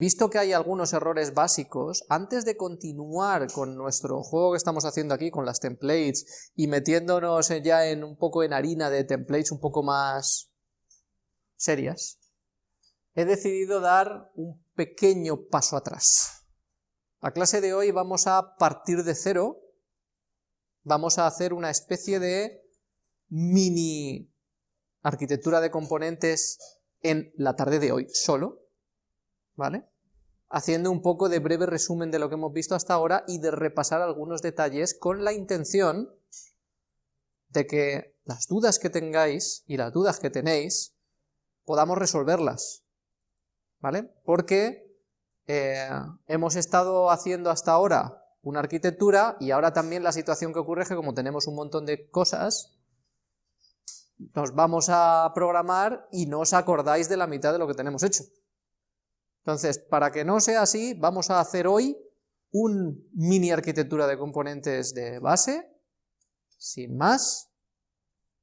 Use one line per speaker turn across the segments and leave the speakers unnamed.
Visto que hay algunos errores básicos, antes de continuar con nuestro juego que estamos haciendo aquí, con las templates, y metiéndonos ya en un poco en harina de templates un poco más serias, he decidido dar un pequeño paso atrás. La clase de hoy vamos a partir de cero, vamos a hacer una especie de mini arquitectura de componentes en la tarde de hoy solo, ¿vale? Haciendo un poco de breve resumen de lo que hemos visto hasta ahora y de repasar algunos detalles con la intención de que las dudas que tengáis y las dudas que tenéis podamos resolverlas, ¿vale? Porque eh, hemos estado haciendo hasta ahora una arquitectura y ahora también la situación que ocurre es que como tenemos un montón de cosas, nos vamos a programar y no os acordáis de la mitad de lo que tenemos hecho. Entonces, para que no sea así, vamos a hacer hoy un mini arquitectura de componentes de base, sin más,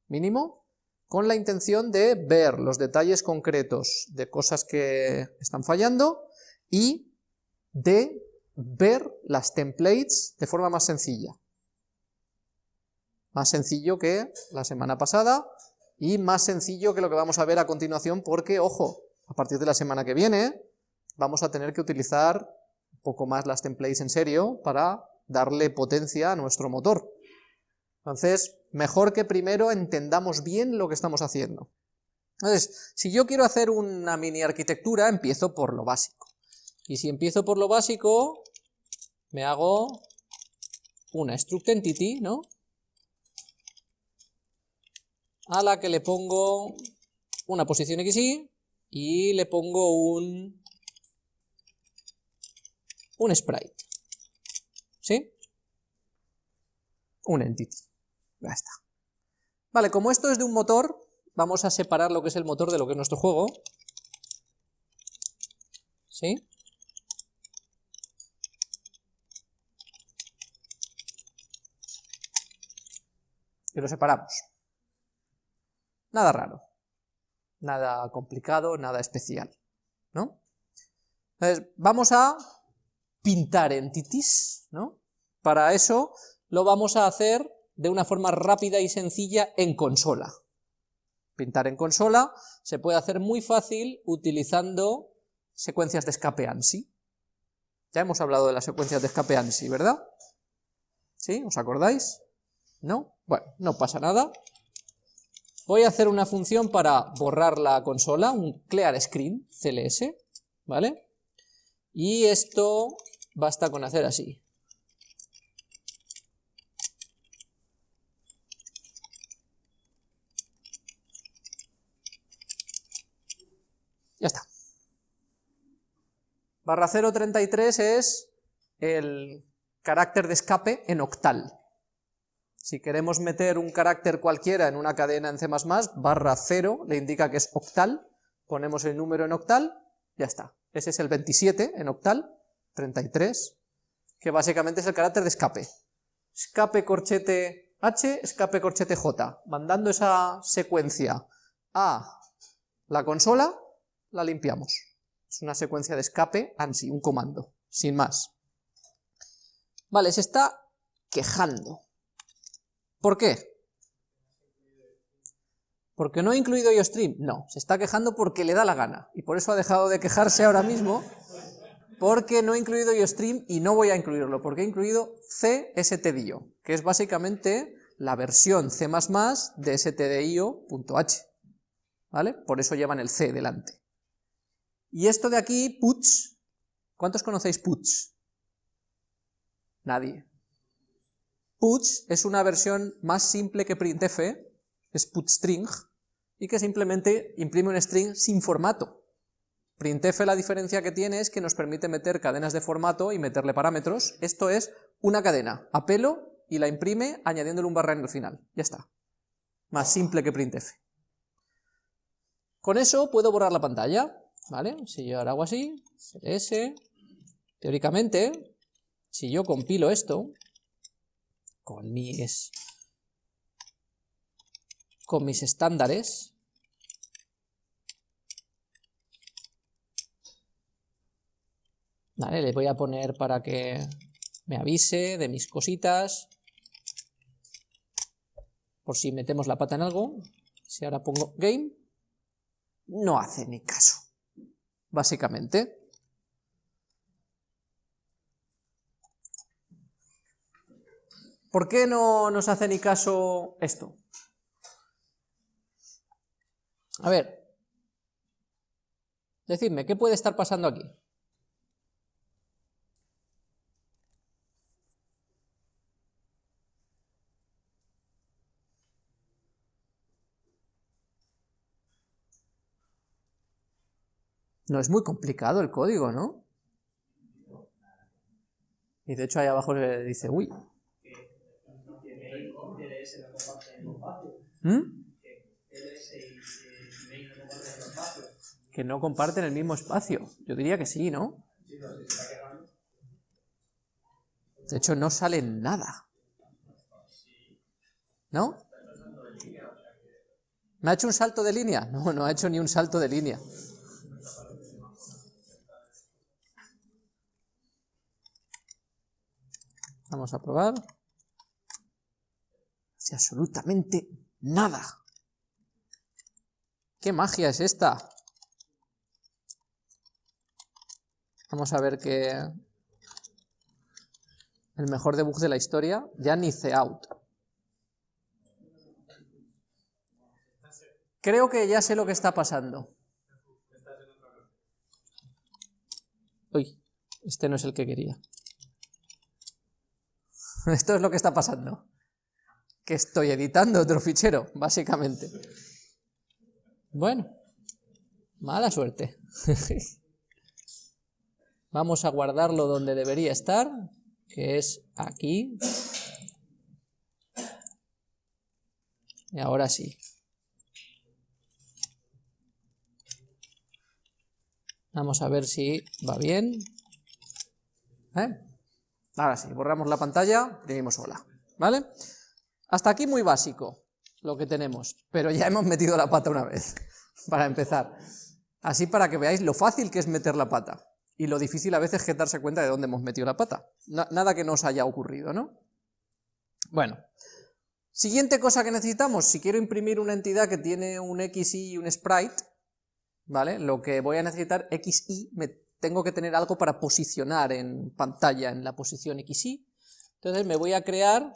mínimo, con la intención de ver los detalles concretos de cosas que están fallando y de ver las templates de forma más sencilla. Más sencillo que la semana pasada y más sencillo que lo que vamos a ver a continuación porque, ojo, a partir de la semana que viene vamos a tener que utilizar un poco más las templates en serio para darle potencia a nuestro motor. Entonces, mejor que primero entendamos bien lo que estamos haciendo. Entonces, si yo quiero hacer una mini arquitectura, empiezo por lo básico. Y si empiezo por lo básico, me hago una struct entity, ¿no? A la que le pongo una posición xy y le pongo un un sprite. ¿Sí? Un entity. Ya está. Vale, como esto es de un motor, vamos a separar lo que es el motor de lo que es nuestro juego. ¿Sí? Y lo separamos. Nada raro. Nada complicado, nada especial. ¿No? Entonces, vamos a pintar entities, ¿no? Para eso lo vamos a hacer de una forma rápida y sencilla en consola. Pintar en consola se puede hacer muy fácil utilizando secuencias de escape ANSI. Ya hemos hablado de las secuencias de escape ANSI, ¿verdad? ¿Sí? ¿Os acordáis? ¿No? Bueno, no pasa nada. Voy a hacer una función para borrar la consola, un clear screen, CLS, ¿vale? Y esto Basta con hacer así. Ya está. Barra 033 es el carácter de escape en octal. Si queremos meter un carácter cualquiera en una cadena en C++, barra 0 le indica que es octal, ponemos el número en octal, ya está. Ese es el 27 en octal, 33, que básicamente es el carácter de escape. Escape corchete H, escape corchete J. Mandando esa secuencia a la consola, la limpiamos. Es una secuencia de escape ANSI, un comando, sin más. Vale, se está quejando. ¿Por qué? ¿Porque no ha incluido IOStream? No, se está quejando porque le da la gana, y por eso ha dejado de quejarse ahora mismo, porque no he incluido IOStream y no voy a incluirlo, porque he incluido CSTDIO, que es básicamente la versión C++ de stdio.h, ¿vale? Por eso llevan el C delante. Y esto de aquí, puts, ¿cuántos conocéis puts? Nadie. Puts es una versión más simple que printf, es putstring, y que simplemente imprime un string sin formato. Printf la diferencia que tiene es que nos permite meter cadenas de formato y meterle parámetros. Esto es una cadena, apelo y la imprime añadiéndole un barra en el final. Ya está. Más simple que printf. Con eso puedo borrar la pantalla, ¿vale? Si yo ahora hago así, cs, teóricamente, si yo compilo esto, con mis, con mis estándares, Vale, le voy a poner para que me avise de mis cositas. Por si metemos la pata en algo. Si ahora pongo game, no hace ni caso. Básicamente. ¿Por qué no nos hace ni caso esto? A ver, decidme, ¿qué puede estar pasando aquí? No es muy complicado el código, ¿no? Y de hecho ahí abajo le dice, uy. ¿Mm? Que no comparten el mismo espacio. Yo diría que sí, ¿no? De hecho no sale nada. ¿No? ¿Me ha hecho un salto de línea? No, no ha hecho ni un salto de línea. Vamos a probar. Si absolutamente nada. ¿Qué magia es esta? Vamos a ver que el mejor debug de la historia, ya ni out. Creo que ya sé lo que está pasando. Uy, este no es el que quería. Esto es lo que está pasando. Que estoy editando otro fichero, básicamente. Bueno, mala suerte. Vamos a guardarlo donde debería estar, que es aquí. Y ahora sí. Vamos a ver si va bien. ¿Eh? Ahora sí, borramos la pantalla, dimos hola, ¿vale? Hasta aquí muy básico lo que tenemos, pero ya hemos metido la pata una vez, para empezar. Así para que veáis lo fácil que es meter la pata, y lo difícil a veces es darse cuenta de dónde hemos metido la pata. nada que nos haya ocurrido, ¿no? Bueno, siguiente cosa que necesitamos, si quiero imprimir una entidad que tiene un XY y un sprite, ¿vale? Lo que voy a necesitar, XY, me tengo que tener algo para posicionar en pantalla en la posición XY. Entonces me voy a crear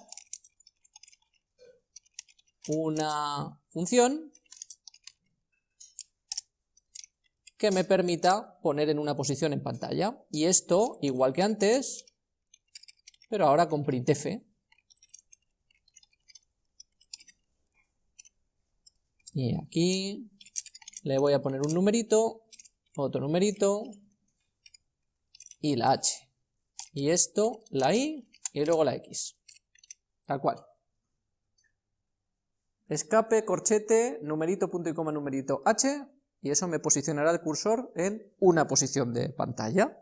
una función que me permita poner en una posición en pantalla. Y esto, igual que antes, pero ahora con printf. Y aquí le voy a poner un numerito, otro numerito, y la H. Y esto, la I y luego la X. Tal cual. Escape, corchete, numerito, punto y coma, numerito H, y eso me posicionará el cursor en una posición de pantalla.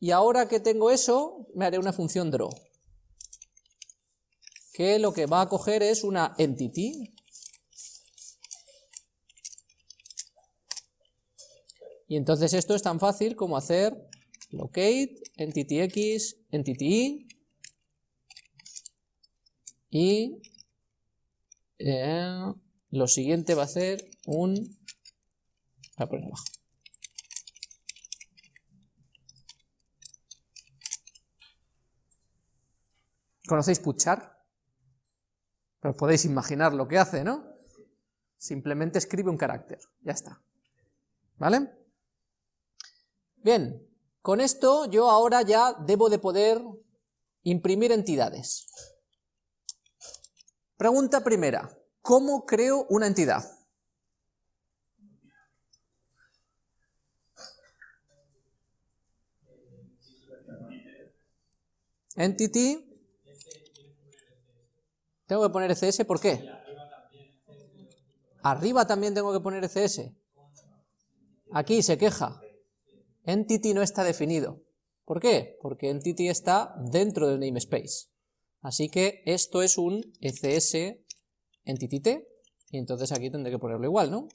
Y ahora que tengo eso, me haré una función draw, que lo que va a coger es una entity, Y entonces esto es tan fácil como hacer locate entity x, entity y, y eh, lo siguiente va a ser un... A poner abajo. ¿Conocéis puchar? Pero podéis imaginar lo que hace, ¿no? Simplemente escribe un carácter, ya está. ¿Vale? Bien, con esto yo ahora ya debo de poder imprimir entidades. Pregunta primera, ¿cómo creo una entidad? Entity. Tengo que poner ECS, ¿por qué? Arriba también tengo que poner ECS. Aquí se queja. Entity no está definido. ¿Por qué? Porque Entity está dentro del namespace. Así que esto es un ECS Entity T, y entonces aquí tendré que ponerlo igual, ¿no?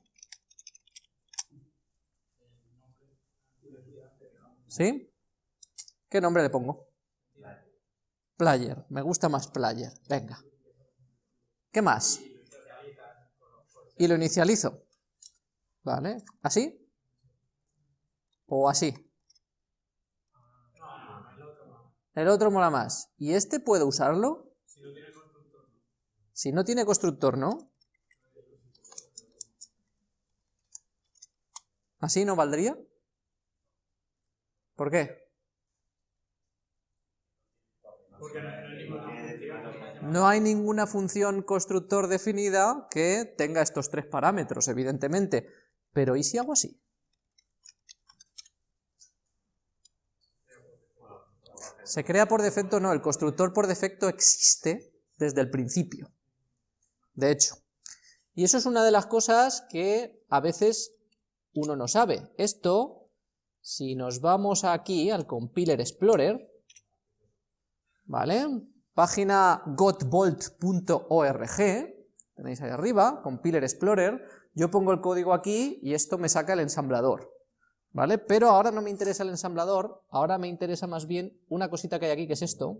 ¿Sí? ¿Qué nombre le pongo? Player. Me gusta más player. Venga. ¿Qué más? Y lo inicializo. ¿Vale? ¿Así? ¿O así? El otro mola más. ¿Y este puedo usarlo? Si no tiene constructor, ¿no? ¿Así no valdría? ¿Por qué? No hay ninguna función constructor definida que tenga estos tres parámetros, evidentemente. Pero ¿y si hago así? Se crea por defecto, no, el constructor por defecto existe desde el principio. De hecho. Y eso es una de las cosas que a veces uno no sabe. Esto, si nos vamos aquí al Compiler Explorer, ¿vale? Página gotbolt.org, tenéis ahí arriba, Compiler Explorer, yo pongo el código aquí y esto me saca el ensamblador. ¿Vale? Pero ahora no me interesa el ensamblador, ahora me interesa más bien una cosita que hay aquí, que es esto.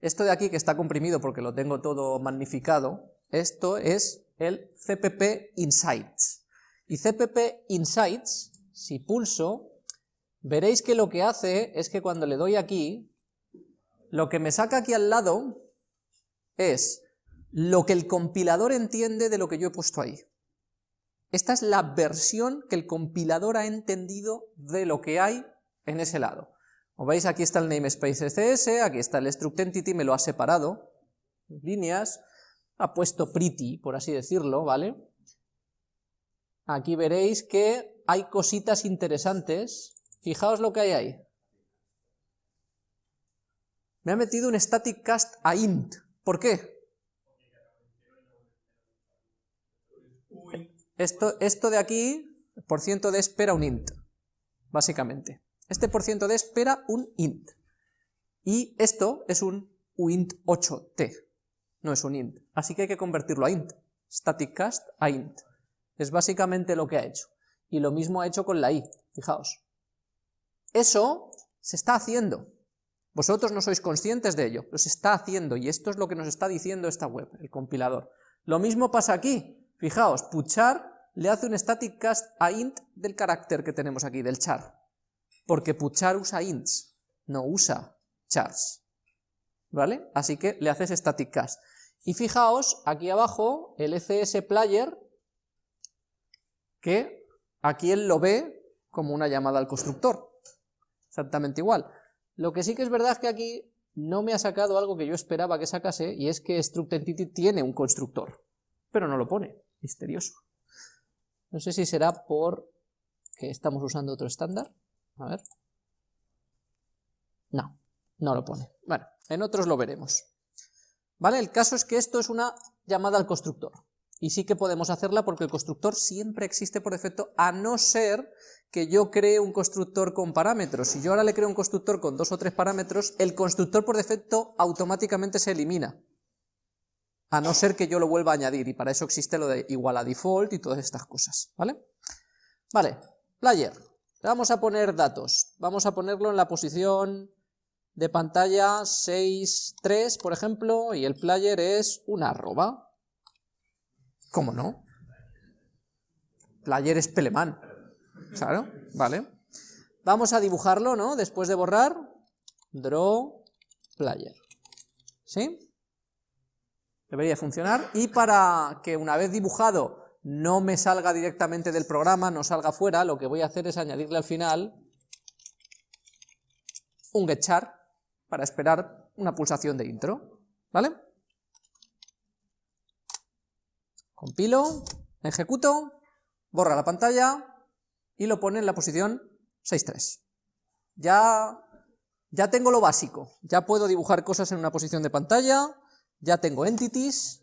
Esto de aquí, que está comprimido porque lo tengo todo magnificado, esto es el CPP Insights. Y CPP Insights, si pulso, veréis que lo que hace es que cuando le doy aquí, lo que me saca aquí al lado es lo que el compilador entiende de lo que yo he puesto ahí. Esta es la versión que el compilador ha entendido de lo que hay en ese lado. Como veis, aquí está el namespace cs, aquí está el struct entity, me lo ha separado, líneas, ha puesto pretty, por así decirlo, ¿vale? Aquí veréis que hay cositas interesantes, fijaos lo que hay ahí. Me ha metido un static cast a int, ¿por qué? Esto, de aquí, por ciento de espera un int, básicamente. Este por ciento de espera un int. Y esto es un uint8t, no es un int. Así que hay que convertirlo a int. Static cast a int. Es básicamente lo que ha hecho. Y lo mismo ha hecho con la i, fijaos. Eso se está haciendo. Vosotros no sois conscientes de ello, pero se está haciendo, y esto es lo que nos está diciendo esta web, el compilador. Lo mismo pasa aquí. Fijaos, puchar le hace un static cast a int del carácter que tenemos aquí, del char. Porque puchar usa ints, no usa chars. ¿Vale? Así que le haces static cast. Y fijaos, aquí abajo, el ECS player, que aquí él lo ve como una llamada al constructor. Exactamente igual. Lo que sí que es verdad es que aquí no me ha sacado algo que yo esperaba que sacase, y es que struct entity tiene un constructor, pero no lo pone misterioso. No sé si será por que estamos usando otro estándar. A ver. No, no lo pone. Bueno, en otros lo veremos. ¿Vale? El caso es que esto es una llamada al constructor. Y sí que podemos hacerla porque el constructor siempre existe por defecto, a no ser que yo cree un constructor con parámetros. Si yo ahora le creo un constructor con dos o tres parámetros, el constructor por defecto automáticamente se elimina a no ser que yo lo vuelva a añadir, y para eso existe lo de igual a default y todas estas cosas, ¿vale? Vale, player, le vamos a poner datos, vamos a ponerlo en la posición de pantalla 6.3, por ejemplo, y el player es una arroba. ¿Cómo no? Player es Pelemán, claro, vale. Vamos a dibujarlo, ¿no? Después de borrar, draw player, ¿sí? Debería funcionar, y para que una vez dibujado no me salga directamente del programa, no salga fuera, lo que voy a hacer es añadirle al final un getchar para esperar una pulsación de intro, ¿vale? Compilo, ejecuto, borra la pantalla y lo pone en la posición 6.3. Ya, ya tengo lo básico, ya puedo dibujar cosas en una posición de pantalla, ya tengo entities,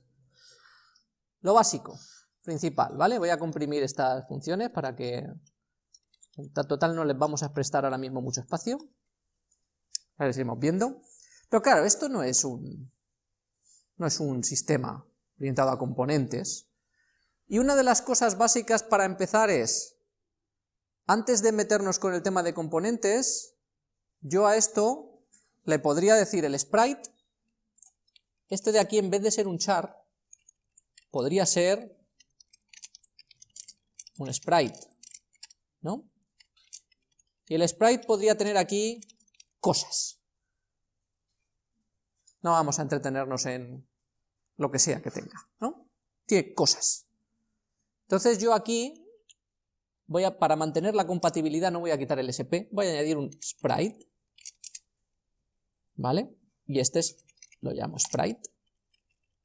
lo básico, principal, ¿vale? Voy a comprimir estas funciones para que en total no les vamos a prestar ahora mismo mucho espacio. A ver, seguimos viendo. Pero claro, esto no es un, no es un sistema orientado a componentes. Y una de las cosas básicas para empezar es, antes de meternos con el tema de componentes, yo a esto le podría decir el sprite, este de aquí en vez de ser un char, podría ser un sprite, ¿no? Y el sprite podría tener aquí cosas. No vamos a entretenernos en lo que sea que tenga, ¿no? Tiene cosas. Entonces yo aquí, voy a, para mantener la compatibilidad no voy a quitar el SP, voy a añadir un sprite, ¿vale? Y este es, lo llamo sprite,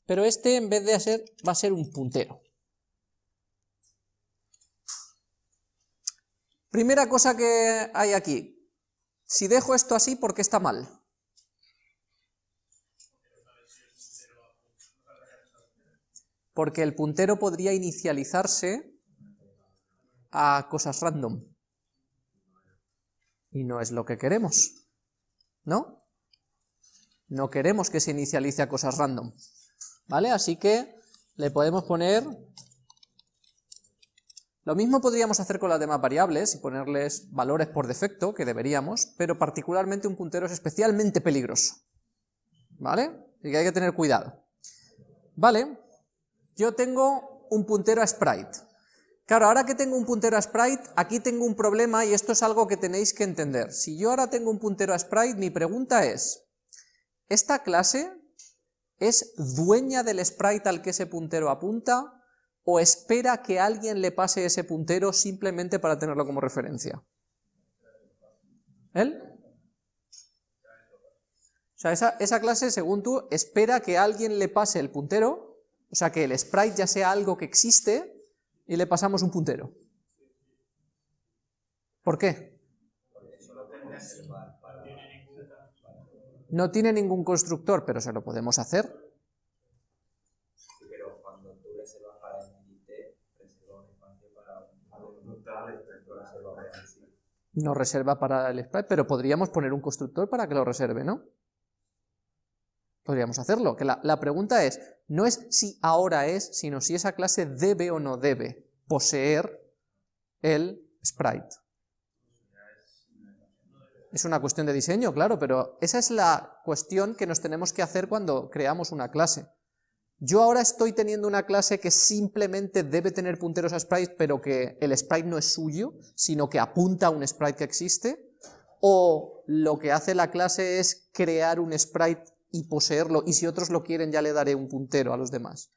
pero este en vez de hacer, va a ser un puntero. Primera cosa que hay aquí, si dejo esto así, ¿por qué está mal? Porque el puntero podría inicializarse a cosas random. Y no es lo que queremos, ¿no? No queremos que se inicialice a cosas random, ¿vale? Así que le podemos poner lo mismo podríamos hacer con las demás variables y ponerles valores por defecto, que deberíamos, pero particularmente un puntero es especialmente peligroso. ¿Vale? Así que hay que tener cuidado. Vale, yo tengo un puntero a sprite. Claro, ahora que tengo un puntero a sprite, aquí tengo un problema y esto es algo que tenéis que entender. Si yo ahora tengo un puntero a sprite, mi pregunta es, ¿esta clase es dueña del sprite al que ese puntero apunta o espera que alguien le pase ese puntero simplemente para tenerlo como referencia? ¿Él? O sea, esa, esa, clase, según tú, espera que alguien le pase el puntero, o sea, que el sprite ya sea algo que existe, y le pasamos un puntero. ¿Por qué? No tiene ningún constructor, pero se lo podemos hacer. no reserva para el sprite, pero podríamos poner un constructor para que lo reserve, ¿no? Podríamos hacerlo, que la, la, pregunta es, no es si ahora es, sino si esa clase debe o no debe poseer el sprite. Es una cuestión de diseño, claro, pero esa es la cuestión que nos tenemos que hacer cuando creamos una clase. Yo ahora estoy teniendo una clase que simplemente debe tener punteros a sprites, pero que el sprite no es suyo, sino que apunta a un sprite que existe, o lo que hace la clase es crear un sprite y poseerlo, y si otros lo quieren ya le daré un puntero a los demás.